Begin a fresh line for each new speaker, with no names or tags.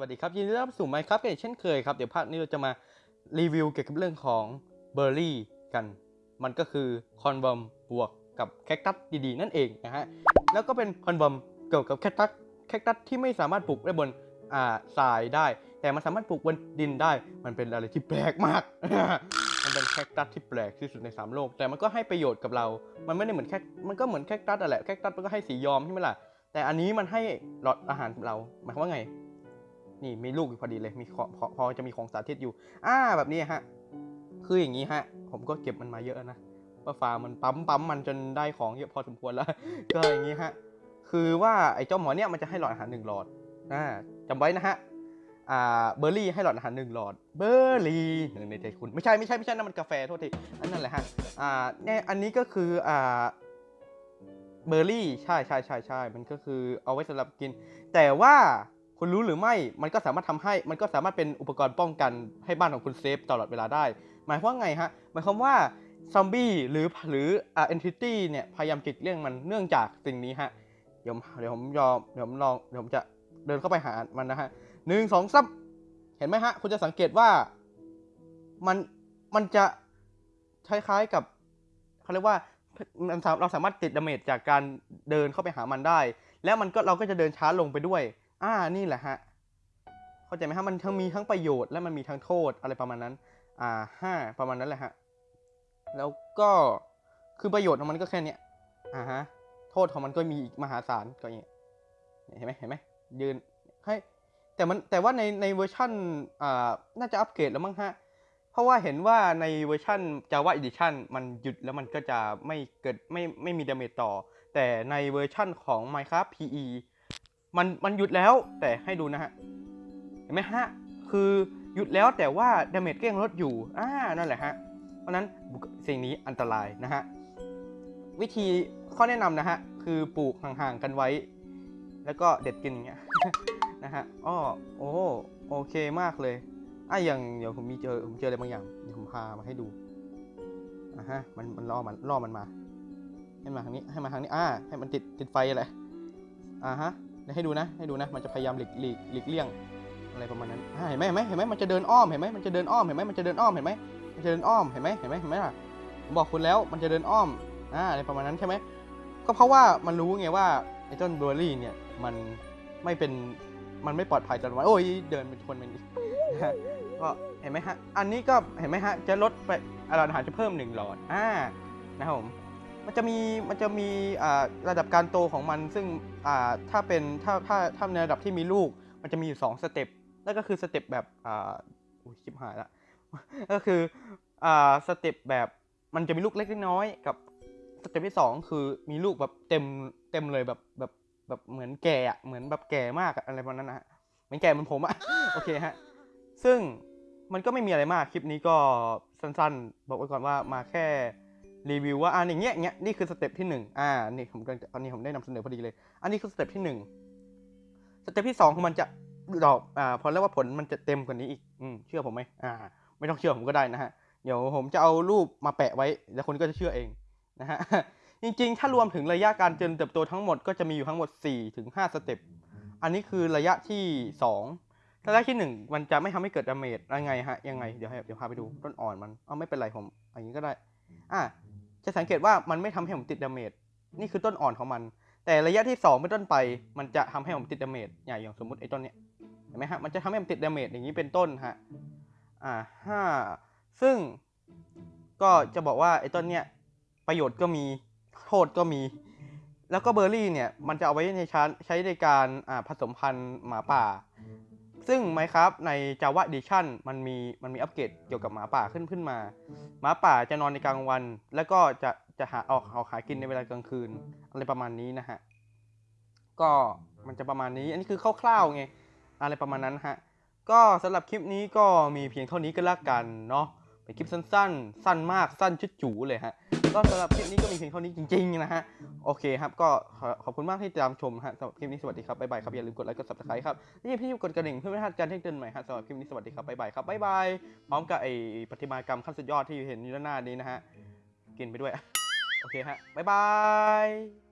วัสดีครับยินดีต้อนรับสู่ Minecraft กันเช่นเคยครับ เดี๋ยวภาคนี้เราจะมารีวิวเกี่ยวกับเรื่องของเบอร์รี่กัน มันก็คือคอนเวิร์มบวกกับแคคตัสดีๆ นั่นเองนะฮะ แล้วก็เป็นคอนเวิร์มเกี่ยวกับแคคตัสแคคตัสที่ไม่สามารถปลูกได้บนอ่าทรายได้ แต่มันสามารถปลูกบนดินได้ มันเป็นอะไรที่แปลกมาก มันเป็นแคคตัสที่แปลกที่สุดในสามโลก แต่มันก็ให้ประโยชน์กับเรา มันไม่ได้เหมือนแคคมันก็เหมือนแคคตัสอะแหละแคคตัสมันก็ให้สีย้อมใช่ไหมล่ะแต่อันนี้มันให้หลอดอาหารกับเรา หมายความว่าไง นี่มีลูกอยู่พอดีเลยมีพอพอจะมีของสาธิตอยู่ อ่าแบบนี้ฮะ คืออย่างนี้ฮะ ผมก็เก็บมันมาเยอะนะว่าฟาร์มมันปั๊มปั๊มมันจนได้ของเยอะพอสมควรแล้ว ก็อย่างนี้ฮะ คือว่าไอ้เจ้าหมอเนี่ยมันจะให้หลอดอาหารหนึ่งหลอดอ่าจำไว้นะฮะอ่าเบอร์รี่ให้หลอดอาหารหนึ่งหลอด เบอร์รี่หนึ่งในใจคุณไม่ใช่ไม่ใช่ไม่ใช่นั่นมันกาแฟโทษทีอันนั้นแหละฮะอ่าเนี่ยอันนี้ก็คืออ่าเบอร์รี่ใช่ใช่ใช่ใช่มันก็คือเอาไว้สำหรับกิน แต่ว่า คุณรู้หรือไม่มันก็สามารถทำให้มันก็สามารถเป็นอุปกรณ์ป้องกันให้บ้านของคุณ safe ตลอดเวลาได้ หมายความว่าไงฮะหมายความว่าซอมบี้หรือหรืออ่า entity เนี่ยพยายามหลีกเลี่ยงมันเนื่องจากสิ่งนี้ฮะเดี๋ยวเดี๋ยวผมยอมเดี๋ยวผมลองเดี๋ยวผมจะเดินเข้าไปหามันนะฮะหนึ่งสองซับเห็นไหมฮะ คุณจะสังเกตว่ามันมันจะคล้ายๆกับเขาเรียกว่ามันเราสามารถติด damage จากการเดินเข้าไปหามันได้ แล้วมันก็เราก็จะเดินช้าลงไปด้วย อ่านี่แหละฮะเข้าใจไหมฮะมันทั้งมีทั้งประโยชน์และมันมีทั้งโทษอะไรประมาณนั้น อ่าฮะประมาณนั้นแหละฮะแล้วก็คือประโยชน์ของมันก็แค่เนี้ยอ่าฮะโทษของมันก็มีอีกมหาศาลก็อย่างเงี้ยเห็นไหมเห็นไหมยืนให้แต่มันแต่ว่าในในเวอร์ชันอ่าน่าจะอัปเกรดแล้วมั้งฮะเพราะว่าเห็นว่าในเวอร์ชัน Java Edition มันหยุดแล้วมันก็จะไม่เกิดไม่ไม่มี damage ต่อ แต่ในเวอร์ชั่นของ Minecraft PE มันมันหยุดแล้วแต่ให้ดูนะฮะเห็นไหมฮะคือหยุดแล้วแต่ว่า damage ก็ยังลดอยู่อ่านั่นแหละฮะเพราะนั้นสิ่งนี้อันตรายนะฮะวิธีข้อแนะนำนะฮะคือปลูกห่างๆกันไว้ แล้วก็เด็ดกินอย่างเงี้ยนะฮะอ้อโอ้โอเคมากเลยอะอย่างเดี๋ยวผมมีเจอผมเจออะไรบางอย่างเดี๋ยวผมพามาให้ดูอะฮะมันมันล่อมันล่อมันมาให้มาทางนี้ให้มาทางนี้อ่าให้มันติดติดไฟอะไรอ่าฮะ ให้ดูนะ ให้ดูนะ มันจะพยายามหลีกหลีกหลีกเลี่ยงอะไรประมาณนั้นเห็นไหมเห็นไหมเห็นไหมมันจะเดินอ้อม เห็นไหมมันจะเดินอ้อม เห็นไหมมันจะเดินอ้อม เห็นไหมมันจะเดินอ้อม เห็นไหมเห็นไหมเห็นไหมล่ะผมบอกคุณแล้ว มันจะเดินอ้อม อ่า อะไรประมาณนั้นใช่ไหม ก็เพราะว่ามันรู้ไงว่าไอ้ต้นเบอร์รี่เนี่ย มันไม่เป็น มันไม่ปลอดภัยต่อมันโอ้ย เดินเป็นคนมันก็เห็นไหมฮะ อันนี้ก็เห็นไหมฮะ จะลดไปหลอดอาหารจะเพิ่มหนึ่งหลอด อ่า นะครับผม มันจะมีมันจะมีอ่าระดับการโตของมัน ซึ่งอ่าถ้าเป็นถ้าถ้าถ้าในระดับที่มีลูก มันจะมีอยู่สอง step นั่นก็คือ step แบบอ่าอุ้ยชิบหายละก็คืออ่า step แบบมันจะมีลูกเล็กน้อยกับ step ที่สองคือมีลูกแบบเต็มเต็มเลยแบบแบบแบบเหมือนแก่อะเหมือนแบบแก่มากอะอะไรประมาณนั้นนะฮะเหมือนแก่เหมือนผมอะโอเคฮะซึ่งมันก็ไม่มีอะไรมากคลิปนี้ก็สั้นๆ บอกไว้ก่อนว่ามาแค่ รีวิวว่าอ่าอย่างเงี้ยเงี้ยนี่คือ step ที่หนึ่งอ่านี่ผมกำลังจะตอนนี้ผมได้นำเสนอพอดีเลย อันนี้คือ step ที่หนึ่ง step ที่สองคือมันจะดอกอ่าเขาเรียกว่าผลมันจะเต็มกว่านี้อีกอืมเชื่อผมไหมอ่า ไม่ต้องเชื่อผมก็ได้นะฮะเดี๋ยวผมจะเอารูปมาแปะไว้แล้วคุณก็จะเชื่อเองนะฮะจริงๆ ถ้ารวมถึงระยะการเจริญเติบโตทั้งหมดก็จะมีอยู่ทั้งหมด4ถึง5 step อันนี้คือระยะที่ 2 ระยะที่ 1 มันจะไม่ทำให้เกิด damage ยังไงฮะยังไงเดี๋ยวเดี๋ยวพาไปดูต้นอ่อนมันเอาไม่เป็นไรผมอย่างนี้ก็ได้อะ จะสังเกตว่ามันไม่ทำให้ผมติด damage นี่คือต้นอ่อนของมัน แต่ระยะที่2เป็นต้นไป มันจะทำให้ผมติด damage อย่างอย่างสมมติไอ้ต้นเนี้ยเห็นไหมฮะมันจะทำให้ผมติด damage อย่างนี้เป็นต้นฮะอ่าฮะซึ่งก็จะบอกว่าไอ้ต้นเนี้ยประโยชน์ก็มีโทษก็มี แล้วก็เบอร์รี่เนี่ยมันจะเอาไว้ในชั้นใช้ในการอ่าผสมพันธุ์หมาป่า ซึ่ง Minecraft ใน Java Edition มันมีมันมีอัปเกรดเกี่ยวกับหมาป่าขึ้นขึ้นมา หมาป่าจะนอนในกลางวัน แล้วก็จะจะหาออกออกหากินในเวลากลางคืน อะไรประมาณนี้นะฮะ ก็มันจะประมาณนี้ อันนี้คือคร่าวๆไง อะไรประมาณนั้นฮะ ก็สำหรับคลิปนี้ก็มีเพียงเท่านี้ก็แล้วกันเนาะ เป็นคลิปสั้นๆ สั้นมาก สั้นจุ๊ดจู๋เลยฮะ ก็สำหรับคลิปนี้ก็มีเพียงเท่านี้จริงๆนะฮะ โอเคครับ ก็ขอบคุณมากที่ติดตามชมฮะสำหรับคลิปนี้สวัสดีครับบ๊ายบายครับ อย่าลืมกดไลค์กด subscribe ครับและอย่าลืมกดกระดิ่งเพื่อไม่พลาดการแจ้งเตือนใหม่ฮะสำหรับคลิปนี้สวัสดีครับบ๊ายบายครับบ๊ายบายพร้อมกับไอ้ปฏิมากรรมขั้นสุดยอดที่เห็นอยู่ด้านหน้านี้นะฮะกินไปด้วยโอเคฮะบ๊ายบาย